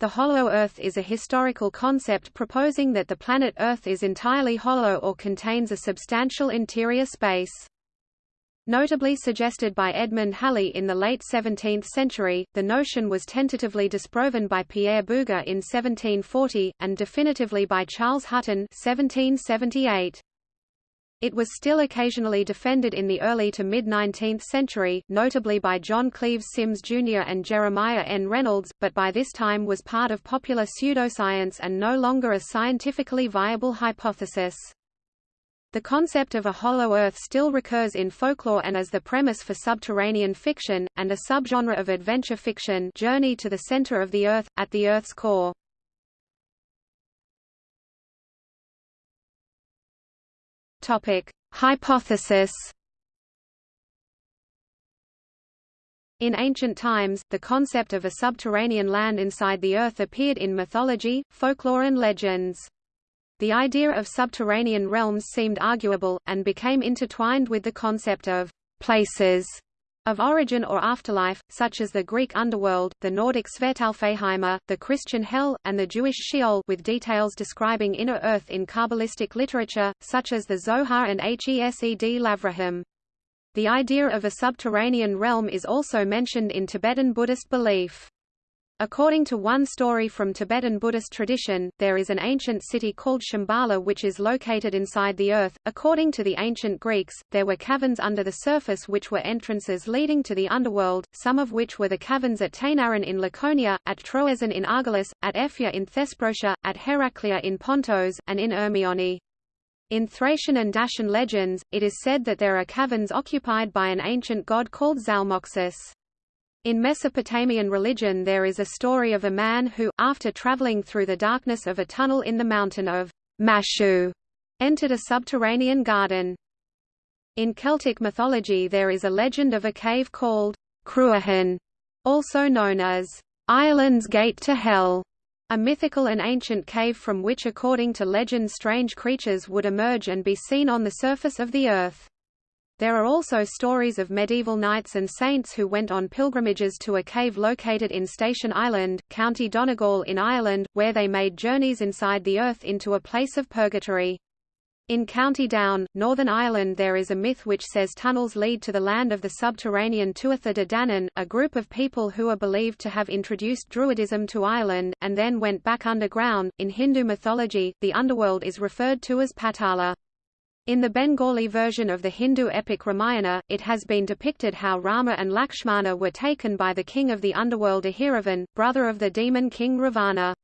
The hollow Earth is a historical concept proposing that the planet Earth is entirely hollow or contains a substantial interior space. Notably suggested by Edmund Halley in the late 17th century, the notion was tentatively disproven by Pierre Bouguer in 1740, and definitively by Charles Hutton 1778. It was still occasionally defended in the early to mid-19th century, notably by John Cleves Symmes Jr. and Jeremiah N. Reynolds, but by this time was part of popular pseudoscience and no longer a scientifically viable hypothesis. The concept of a hollow Earth still recurs in folklore and as the premise for subterranean fiction, and a subgenre of adventure fiction Journey to the Center of the Earth, at the Earth's core. Topic: Hypothesis. In ancient times, the concept of a subterranean land inside the earth appeared in mythology, folklore and legends. The idea of subterranean realms seemed arguable, and became intertwined with the concept of places of origin or afterlife, such as the Greek underworld, the Nordic Svartalfheimr, the Christian Hell, and the Jewish Sheol with details describing inner earth in Kabbalistic literature, such as the Zohar and Hesed Lavraham. The idea of a subterranean realm is also mentioned in Tibetan Buddhist belief. According to one story from Tibetan Buddhist tradition, there is an ancient city called Shambhala which is located inside the earth. According to the ancient Greeks, there were caverns under the surface which were entrances leading to the underworld, some of which were the caverns at Tainaron in Laconia, at Troezen in Argolis, at Ephia in Thesprotia, at Heraclea in Pontos, and in Ermione. In Thracian and Dacian legends, it is said that there are caverns occupied by an ancient god called Zalmoxis. In Mesopotamian religion there is a story of a man who, after traveling through the darkness of a tunnel in the mountain of Mashu, entered a subterranean garden. In Celtic mythology there is a legend of a cave called Cruachan, also known as Ireland's Gate to Hell, a mythical and ancient cave from which according to legend strange creatures would emerge and be seen on the surface of the earth. There are also stories of medieval knights and saints who went on pilgrimages to a cave located in Station Island, County Donegal in Ireland, where they made journeys inside the earth into a place of purgatory. In County Down, Northern Ireland there is a myth which says tunnels lead to the land of the subterranean Tuatha De Danann, a group of people who are believed to have introduced Druidism to Ireland, and then went back underground. In Hindu mythology, the underworld is referred to as Patala. In the Bengali version of the Hindu epic Ramayana, it has been depicted how Rama and Lakshmana were taken by the king of the underworld Ahiravan, brother of the demon king Ravana.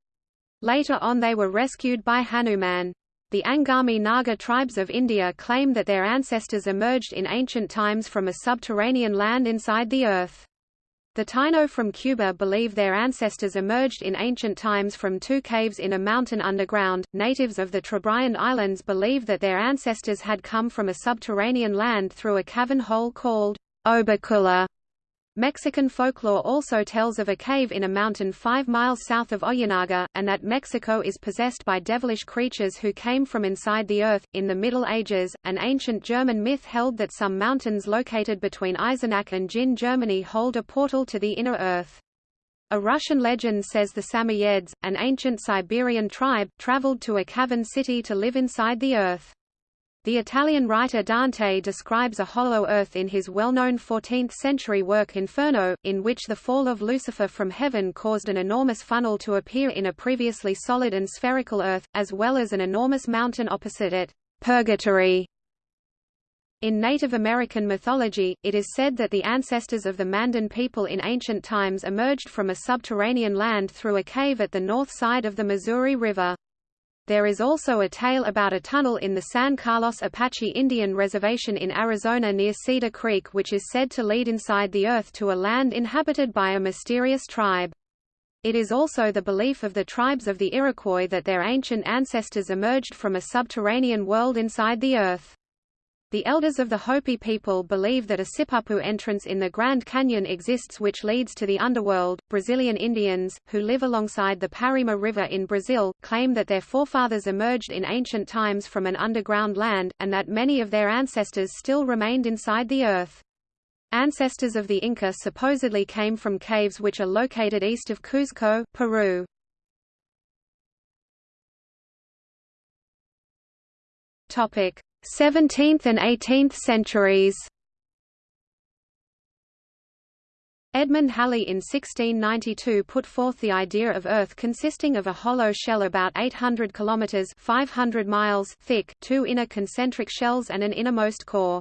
Later on they were rescued by Hanuman. The Angami Naga tribes of India claim that their ancestors emerged in ancient times from a subterranean land inside the earth. The Taino from Cuba believe their ancestors emerged in ancient times from two caves in a mountain underground. Natives of the Trobriand Islands believe that their ancestors had come from a subterranean land through a cavern hole called Oberculla. Mexican folklore also tells of a cave in a mountain five miles south of Ojinaga, and that Mexico is possessed by devilish creatures who came from inside the earth. In the Middle Ages, an ancient German myth held that some mountains located between Eisenach and Jin Germany hold a portal to the inner earth. A Russian legend says the Samoyeds, an ancient Siberian tribe, traveled to a cavern city to live inside the earth. The Italian writer Dante describes a hollow earth in his well-known 14th-century work Inferno, in which the fall of Lucifer from heaven caused an enormous funnel to appear in a previously solid and spherical earth, as well as an enormous mountain opposite it, Purgatory. In Native American mythology, it is said that the ancestors of the Mandan people in ancient times emerged from a subterranean land through a cave at the north side of the Missouri River. There is also a tale about a tunnel in the San Carlos Apache Indian Reservation in Arizona near Cedar Creek which is said to lead inside the earth to a land inhabited by a mysterious tribe. It is also the belief of the tribes of the Iroquois that their ancient ancestors emerged from a subterranean world inside the earth. The elders of the Hopi people believe that a Sipapu entrance in the Grand Canyon exists which leads to the underworld. Brazilian Indians, who live alongside the Parima River in Brazil, claim that their forefathers emerged in ancient times from an underground land, and that many of their ancestors still remained inside the earth. Ancestors of the Inca supposedly came from caves which are located east of Cuzco, Peru. Topic: 17th and 18th centuries. Edmund Halley in 1692 put forth the idea of Earth consisting of a hollow shell about 800 kilometers (500 miles) thick, two inner concentric shells and an innermost core.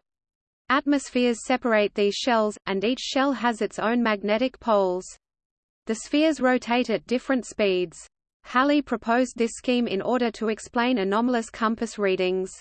Atmospheres separate these shells, and each shell has its own magnetic poles. The spheres rotate at different speeds. Halley proposed this scheme in order to explain anomalous compass readings.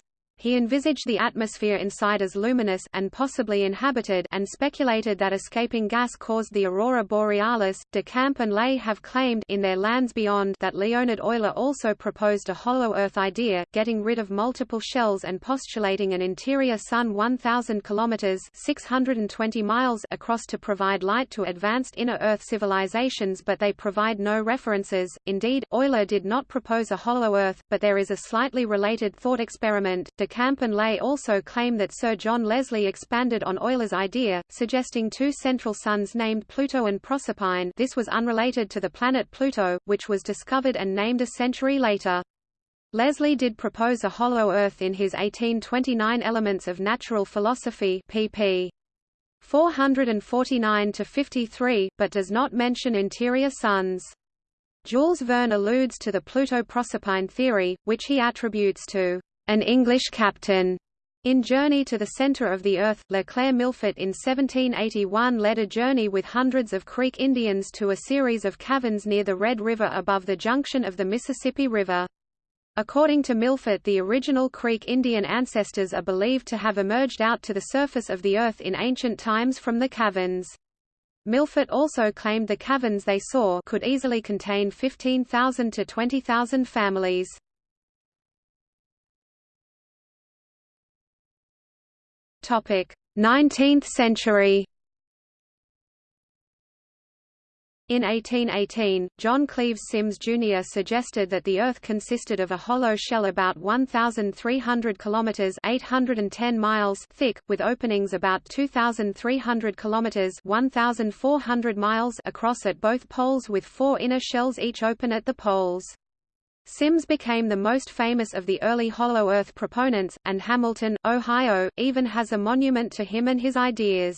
He envisaged the atmosphere inside as luminous and possibly inhabited and speculated that escaping gas caused the aurora borealis. De Camp and Ley have claimed in their Lands Beyond that Leonhard Euler also proposed a hollow Earth idea, getting rid of multiple shells and postulating an interior sun 1000 kilometers (620 miles) across to provide light to advanced inner Earth civilizations, but they provide no references. Indeed, Euler did not propose a hollow Earth, but there is a slightly related thought experiment. De Camp and Ley also claim that Sir John Leslie expanded on Euler's idea, suggesting two central suns named Pluto and Proserpine this was unrelated to the planet Pluto, which was discovered and named a century later. Leslie did propose a hollow Earth in his 1829 Elements of Natural Philosophy pp. 449–53, but does not mention interior suns. Jules Verne alludes to the Pluto-Proserpine theory, which he attributes to an English captain. In Journey to the Center of the Earth, Leclerc Milfort in 1781 led a journey with hundreds of Creek Indians to a series of caverns near the Red River above the junction of the Mississippi River. According to Milfort the original Creek Indian ancestors are believed to have emerged out to the surface of the Earth in ancient times from the caverns. Milfort also claimed the caverns they saw could easily contain 15,000 to 20,000 families. 19th century In 1818, John Cleves Symmes Jr. suggested that the Earth consisted of a hollow shell about 1,300 kilometers (810 miles) thick, with openings about 2,300 kilometers (1,400 miles) across at both poles, with four inner shells each open at the poles. Symmes became the most famous of the early Hollow Earth proponents, and Hamilton, Ohio, even has a monument to him and his ideas.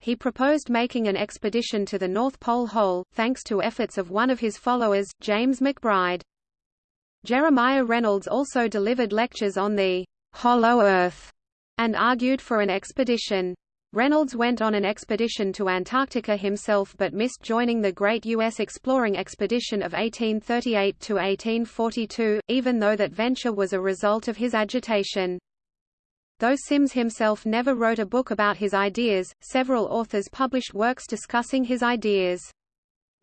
He proposed making an expedition to the North Pole Hole, thanks to efforts of one of his followers, James McBride. Jeremiah Reynolds also delivered lectures on the «Hollow Earth» and argued for an expedition. Reynolds went on an expedition to Antarctica himself but missed joining the Great U.S. Exploring Expedition of 1838–1842, even though that venture was a result of his agitation. Though Symmes himself never wrote a book about his ideas, several authors published works discussing his ideas.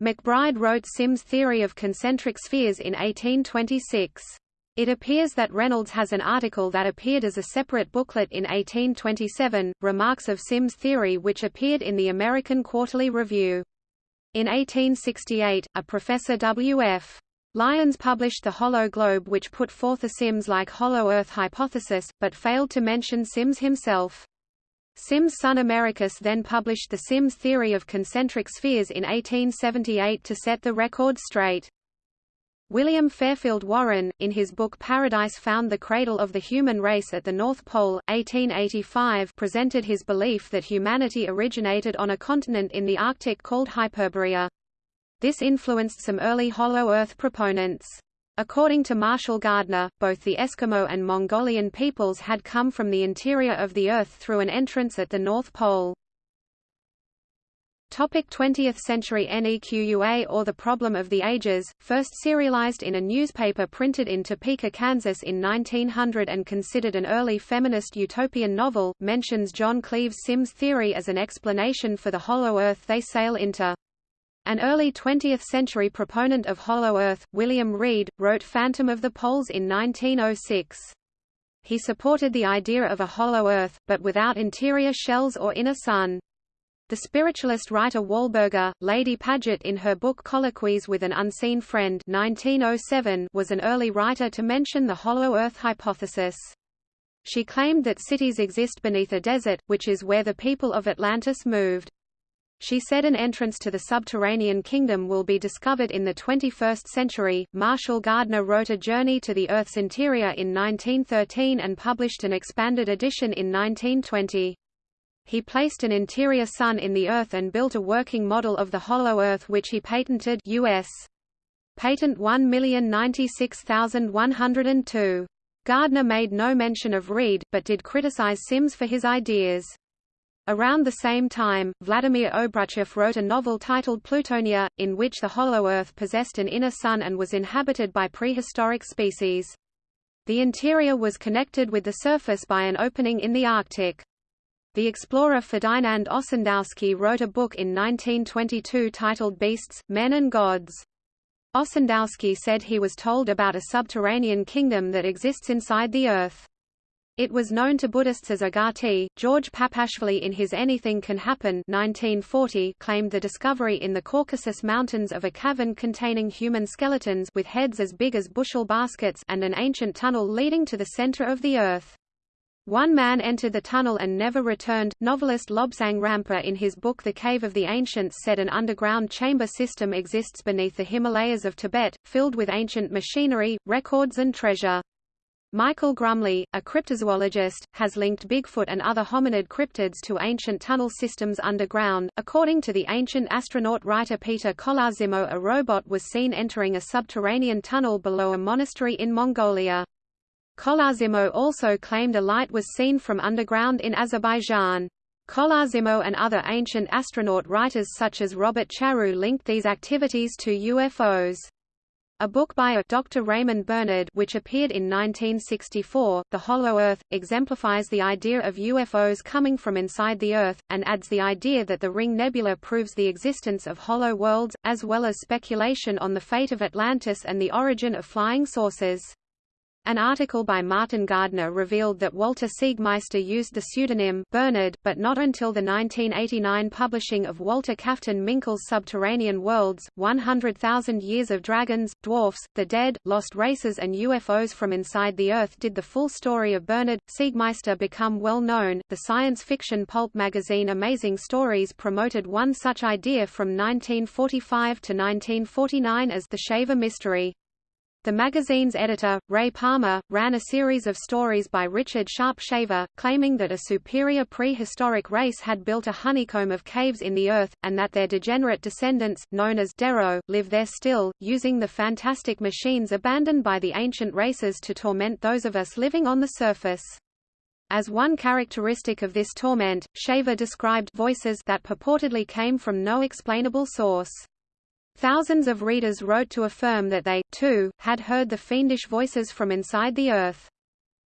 McBride wrote Symmes' theory of concentric spheres in 1826. It appears that Reynolds has an article that appeared as a separate booklet in 1827, Remarks of Symmes' Theory which appeared in the American Quarterly Review. In 1868, a Professor W.F. Lyons published The Hollow Globe which put forth a Symmes-like hollow Earth hypothesis, but failed to mention Symmes himself. Symmes' son Americus then published the Symmes theory of concentric spheres in 1878 to set the record straight. William Fairfield Warren, in his book Paradise Found the Cradle of the Human Race at the North Pole, 1885 presented his belief that humanity originated on a continent in the Arctic called Hyperborea. This influenced some early Hollow Earth proponents. According to Marshall Gardner, both the Eskimo and Mongolian peoples had come from the interior of the Earth through an entrance at the North Pole. Topic 20th century NEQUA or The Problem of the Ages, first serialized in a newspaper printed in Topeka, Kansas in 1900 and considered an early feminist utopian novel, mentions John Cleves Symmes' theory as an explanation for the hollow Earth they sail into. An early 20th century proponent of Hollow Earth, William Reed, wrote Phantom of the Poles in 1906. He supported the idea of a hollow Earth, but without interior shells or inner sun. The spiritualist writer Walburga, Lady Paget in her book Colloquies with an Unseen Friend 1907 was an early writer to mention the hollow earth hypothesis. She claimed that cities exist beneath a desert, which is where the people of Atlantis moved. She said an entrance to the subterranean kingdom will be discovered in the 21st century. Marshall Gardner wrote A Journey to the Earth's Interior in 1913 and published an expanded edition in 1920. He placed an interior sun in the Earth and built a working model of the hollow Earth which he patented US. Patent 1096102. Gardner made no mention of Reed, but did criticize Symmes for his ideas. Around the same time, Vladimir Obruchev wrote a novel titled Plutonia, in which the hollow Earth possessed an inner sun and was inhabited by prehistoric species. The interior was connected with the surface by an opening in the Arctic. The explorer Ferdinand Ossendowski wrote a book in 1922 titled Beasts, Men and Gods. Ossendowski said he was told about a subterranean kingdom that exists inside the Earth. It was known to Buddhists as Agharti. George Papashvili in his Anything Can Happen 1940 claimed the discovery in the Caucasus Mountains of a cavern containing human skeletons with heads as big as bushel baskets and an ancient tunnel leading to the center of the earth. One man entered the tunnel and never returned. Novelist Lobsang Rampa in his book The Cave of the Ancients said an underground chamber system exists beneath the Himalayas of Tibet, filled with ancient machinery, records and treasure. Michael Grumley, a cryptozoologist, has linked Bigfoot and other hominid cryptids to ancient tunnel systems underground. According to the ancient astronaut writer Peter Kolosimo, a robot was seen entering a subterranean tunnel below a monastery in Mongolia. Kolosimo also claimed a light was seen from underground in Azerbaijan. Kolosimo and other ancient astronaut writers such as Robert Charroux linked these activities to UFOs. A book by a Dr. Raymond Bernard which appeared in 1964, The Hollow Earth, exemplifies the idea of UFOs coming from inside the Earth, and adds the idea that the Ring Nebula proves the existence of hollow worlds, as well as speculation on the fate of Atlantis and the origin of flying saucers. An article by Martin Gardner revealed that Walter Siegmeister used the pseudonym Bernard, but not until the 1989 publishing of Walter Kafton-Minkel's Subterranean Worlds, 100,000 Years of Dragons, Dwarfs, the Dead, Lost Races and UFOs from Inside the Earth did the full story of Bernard. Siegmeister become well known. The science fiction pulp magazine Amazing Stories promoted one such idea from 1945 to 1949 as The Shaver Mystery. The magazine's editor, Ray Palmer, ran a series of stories by Richard Sharp Shaver, claiming that a superior prehistoric race had built a honeycomb of caves in the earth, and that their degenerate descendants, known as Dero, live there still, using the fantastic machines abandoned by the ancient races to torment those of us living on the surface. As one characteristic of this torment, Shaver described voices that purportedly came from no explainable source. Thousands of readers wrote to affirm that they, too, had heard the fiendish voices from inside the Earth.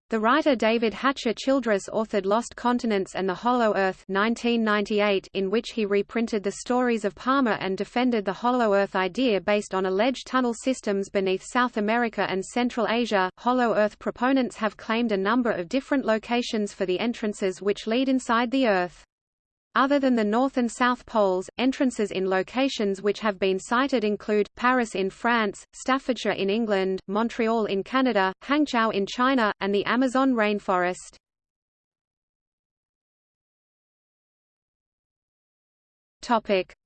The writer David Hatcher Childress authored Lost Continents and the Hollow Earth 1998 in which he reprinted the stories of Palmer and defended the Hollow Earth idea based on alleged tunnel systems beneath South America and Central Asia. Hollow Earth proponents have claimed a number of different locations for the entrances which lead inside the Earth. Other than the North and South Poles, entrances in locations which have been cited include, Paris in France, Staffordshire in England, Montreal in Canada, Hangzhou in China, and the Amazon rainforest.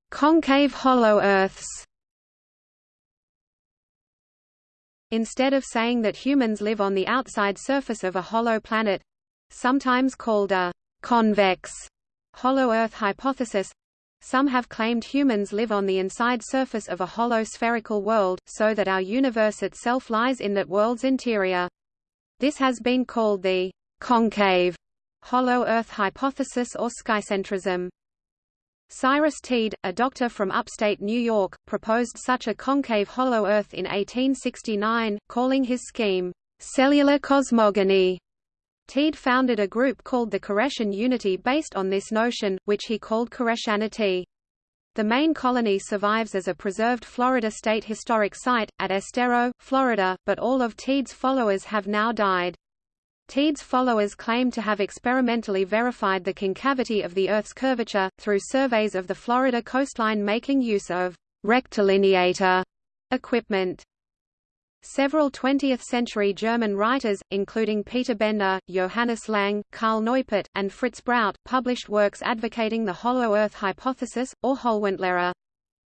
Concave hollow Earths Instead of saying that humans live on the outside surface of a hollow planet—sometimes called a convex hollow Earth hypothesis some have claimed humans live on the inside surface of a hollow spherical world, so that our universe itself lies in that world's interior. This has been called the concave hollow Earth hypothesis or skycentrism. Cyrus Teed, a doctor from upstate New York, proposed such a concave hollow Earth in 1869, calling his scheme, cellular cosmogony. Teed founded a group called the Koreshan Unity based on this notion, which he called Koreshanity. The main colony survives as a preserved Florida State Historic Site, at Estero, Florida, but all of Teed's followers have now died. Teed's followers claim to have experimentally verified the concavity of the Earth's curvature, through surveys of the Florida coastline making use of rectilineator equipment. Several 20th-century German writers, including Peter Bender, Johannes Lang, Karl Neupert, and Fritz Braut, published works advocating the hollow Earth hypothesis, or Hohlweltlehre.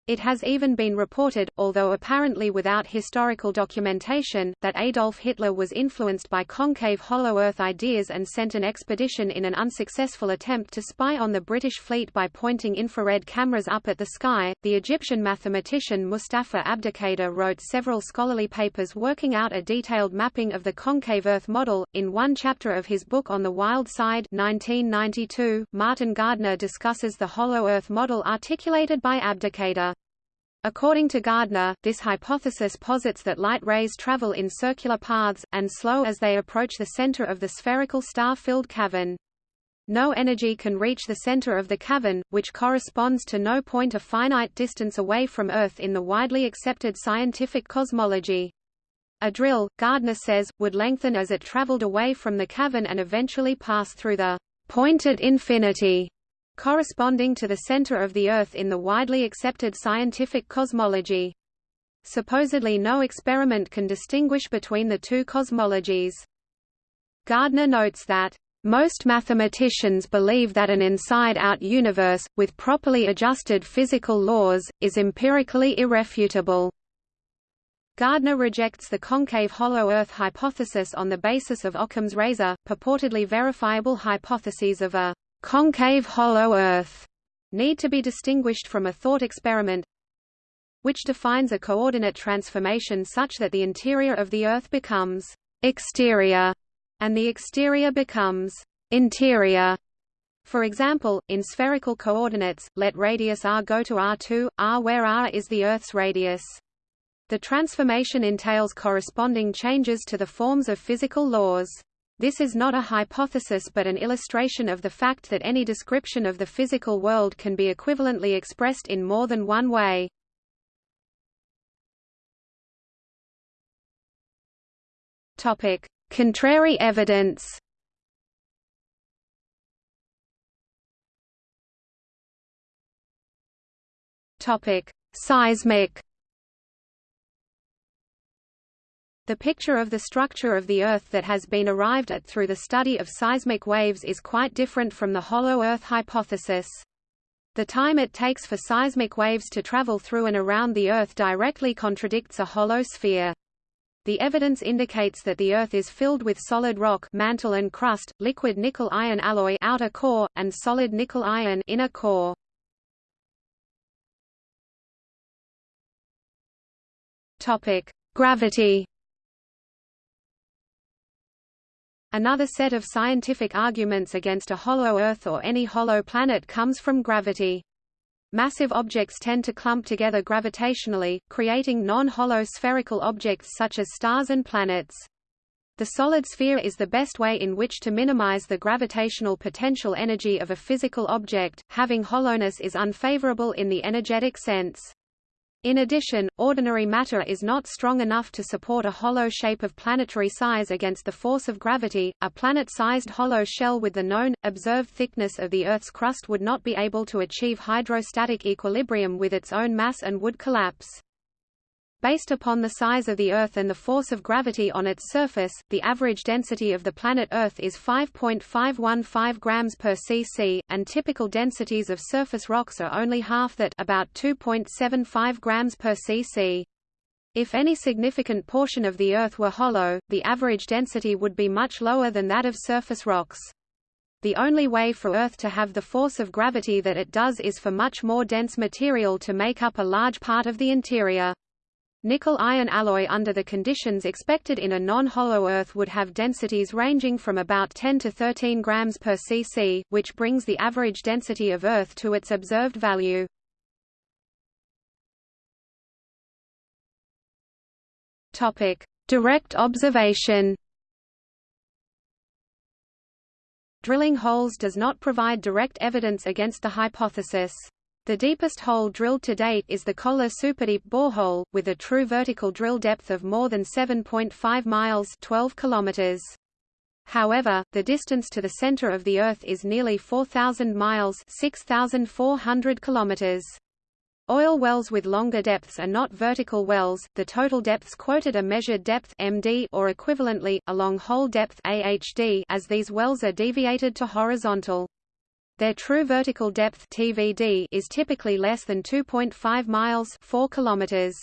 It has even been reported, although apparently without historical documentation, that Adolf Hitler was influenced by concave hollow Earth ideas and sent an expedition in an unsuccessful attempt to spy on the British fleet by pointing infrared cameras up at the sky. The Egyptian mathematician Mustafa Abdelkader wrote several scholarly papers working out a detailed mapping of the concave Earth model. In one chapter of his book On the Wild Side, 1992, Martin Gardner discusses the hollow Earth model articulated by Abdelkader. According to Gardner, this hypothesis posits that light rays travel in circular paths, and slow as they approach the center of the spherical star-filled cavern. No energy can reach the center of the cavern, which corresponds to no point a finite distance away from Earth in the widely accepted scientific cosmology. A drill, Gardner says, would lengthen as it traveled away from the cavern and eventually pass through the point at infinity corresponding to the center of the Earth in the widely accepted scientific cosmology. Supposedly no experiment can distinguish between the two cosmologies. Gardner notes that, "...most mathematicians believe that an inside-out universe, with properly adjusted physical laws, is empirically irrefutable." Gardner rejects the concave hollow Earth hypothesis on the basis of Occam's razor, purportedly verifiable hypotheses of a concave hollow Earth need to be distinguished from a thought experiment which defines a coordinate transformation such that the interior of the Earth becomes exterior and the exterior becomes interior. For example, in spherical coordinates, let radius r go to r2, r where r is the Earth's radius. The transformation entails corresponding changes to the forms of physical laws. This is not a hypothesis but an illustration of the fact that any description of the physical world can be equivalently expressed in more than one way. Topic: Contrary evidence. Topic: Seismic The picture of the structure of the Earth that has been arrived at through the study of seismic waves is quite different from the hollow Earth hypothesis. The time it takes for seismic waves to travel through and around the Earth directly contradicts a hollow sphere. The evidence indicates that the Earth is filled with solid rock mantle and crust, liquid nickel-iron alloy outer core, and solid nickel-iron inner core. Gravity. Another set of scientific arguments against a hollow Earth or any hollow planet comes from gravity. Massive objects tend to clump together gravitationally, creating non-hollow spherical objects such as stars and planets. The solid sphere is the best way in which to minimize the gravitational potential energy of a physical object, having hollowness is unfavorable in the energetic sense. In addition, ordinary matter is not strong enough to support a hollow shape of planetary size against the force of gravity. A planet-sized hollow shell with the known, observed thickness of the Earth's crust would not be able to achieve hydrostatic equilibrium with its own mass and would collapse. Based upon the size of the Earth and the force of gravity on its surface, the average density of the planet Earth is 5.515 grams per cc, and typical densities of surface rocks are only half that about 2.75 grams per cc. If any significant portion of the Earth were hollow, the average density would be much lower than that of surface rocks. The only way for Earth to have the force of gravity that it does is for much more dense material to make up a large part of the interior. Nickel-iron alloy under the conditions expected in a non-hollow Earth would have densities ranging from about 10 to 13 grams per cc, which brings the average density of Earth to its observed value. Topic: Direct observation. Drilling holes does not provide direct evidence against the hypothesis. The deepest hole drilled to date is the Kola Superdeep borehole, with a true vertical drill depth of more than 7.5 miles 12 kilometers. However, the distance to the center of the Earth is nearly 4,000 miles 6,400 kilometers. Oil wells with longer depths are not vertical wells. The total depths quoted are measured depth (MD) or equivalently along hole depth (AHD) as these wells are deviated to horizontal. Their true vertical depth (TVD) is typically less than 2.5 miles (4 kilometers).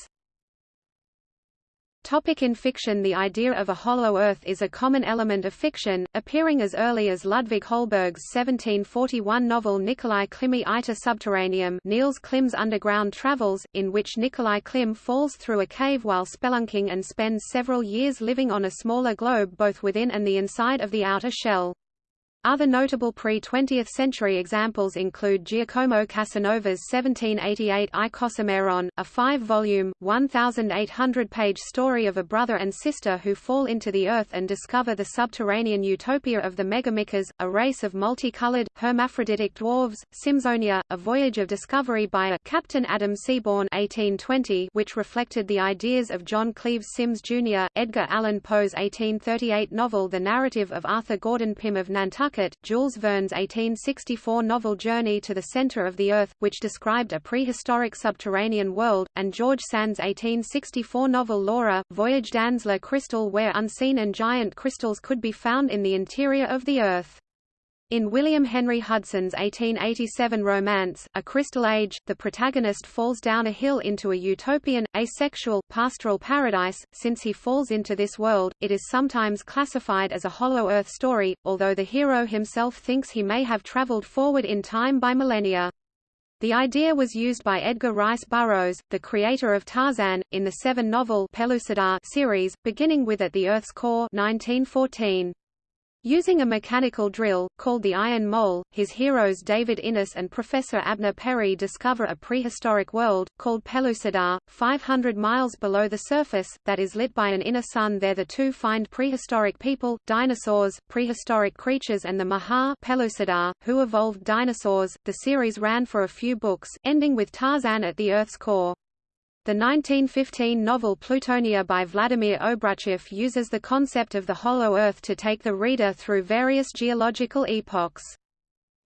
Topic in fiction The idea of a hollow Earth is a common element of fiction, appearing as early as Ludwig Holberg's 1741 novel Nikolai Klimy Iter Subterraneum Niels Klim's Underground Travels, in which Nikolai Klim falls through a cave while spelunking and spends several years living on a smaller globe both within and the inside of the outer shell. Other notable pre-20th century examples include Giacomo Casanova's 1788 Icosameron, a five-volume, 1,800-page story of a brother and sister who fall into the earth and discover the subterranean utopia of the Megamikas, a race of multicolored, hermaphroditic dwarves, Symzonia, a voyage of discovery by a Captain Adam Seaborn 1820 which reflected the ideas of John Cleves Symmes Jr., Edgar Allan Poe's 1838 novel The Narrative of Arthur Gordon Pym of Nantucket Jules Verne's 1864 novel Journey to the Center of the Earth, which described a prehistoric subterranean world, and George Sand's 1864 novel Laura, Voyage dans le Cristal where unseen and giant crystals could be found in the interior of the Earth. In William Henry Hudson's 1887 romance, A Crystal Age, the protagonist falls down a hill into a utopian, asexual, pastoral paradise. Since he falls into this world, it is sometimes classified as a Hollow Earth story, although the hero himself thinks he may have traveled forward in time by millennia. The idea was used by Edgar Rice Burroughs, the creator of Tarzan, in the seven-novel Pellucidar series, beginning with At the Earth's Core 1914. Using a mechanical drill, called the Iron Mole, his heroes David Innes and Professor Abner Perry discover a prehistoric world, called Pellucidar, 500 miles below the surface, that is lit by an inner sun there the two find prehistoric people, dinosaurs, prehistoric creatures and the Maha Pellucidar, who evolved dinosaurs. The series ran for a few books, ending with Tarzan at the Earth's core. The 1915 novel Plutonia by Vladimir Obruchev uses the concept of the hollow Earth to take the reader through various geological epochs.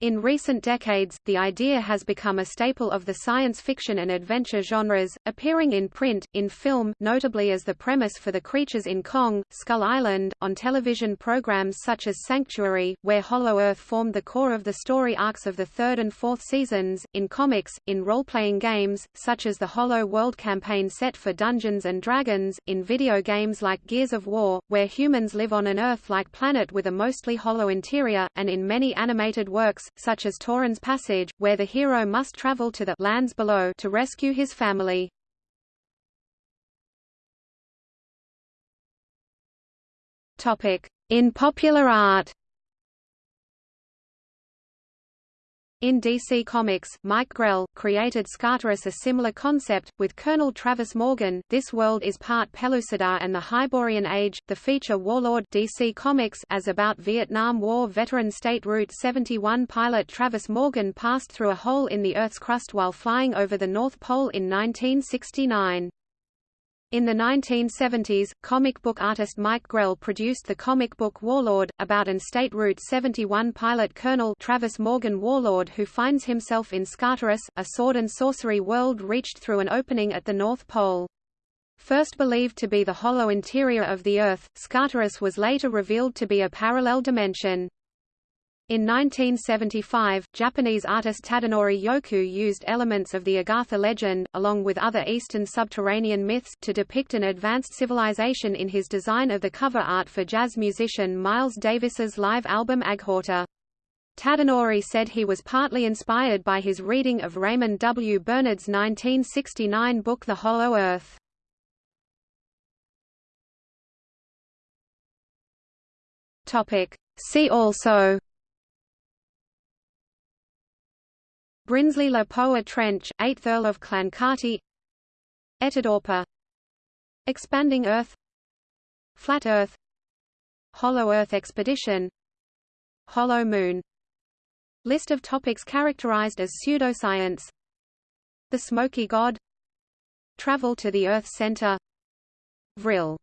In recent decades, the idea has become a staple of the science fiction and adventure genres, appearing in print, in film notably as the premise for the creatures in Kong, Skull Island, on television programs such as Sanctuary, where Hollow Earth formed the core of the story arcs of the third and fourth seasons, in comics, in role-playing games, such as the Hollow World campaign set for Dungeons & Dragons, in video games like Gears of War, where humans live on an Earth-like planet with a mostly hollow interior, and in many animated works, such as Tauren's Passage, where the hero must travel to the lands below to rescue his family. In popular art In DC Comics, Mike Grell, created Skartaris a similar concept, with Colonel Travis Morgan. This world is part Pellucidar and the Hyborian Age. The feature Warlord DC Comics as about Vietnam War veteran State Route 71 pilot Travis Morgan passed through a hole in the Earth's crust while flying over the North Pole in 1969. In the 1970s, comic book artist Mike Grell produced the comic book Warlord, about an State Route 71 pilot Colonel Travis Morgan Warlord who finds himself in Skartaris, a sword and sorcery world reached through an opening at the North Pole. First believed to be the hollow interior of the Earth, Skartaris was later revealed to be a parallel dimension. In 1975, Japanese artist Tadanori Yokoo used elements of the Agartha legend, along with other Eastern subterranean myths, to depict an advanced civilization in his design of the cover art for jazz musician Miles Davis's live album Agharta. Tadanori said he was partly inspired by his reading of Raymond W. Bernard's 1969 book The Hollow Earth. See also Brinsley Le Poer Trench, 8th Earl of Clancarty. Etidorpa. Expanding Earth. Flat Earth. Hollow Earth Expedition. Hollow Moon. List of topics characterized as pseudoscience. The Smoky God. Travel to the Earth Center. Vril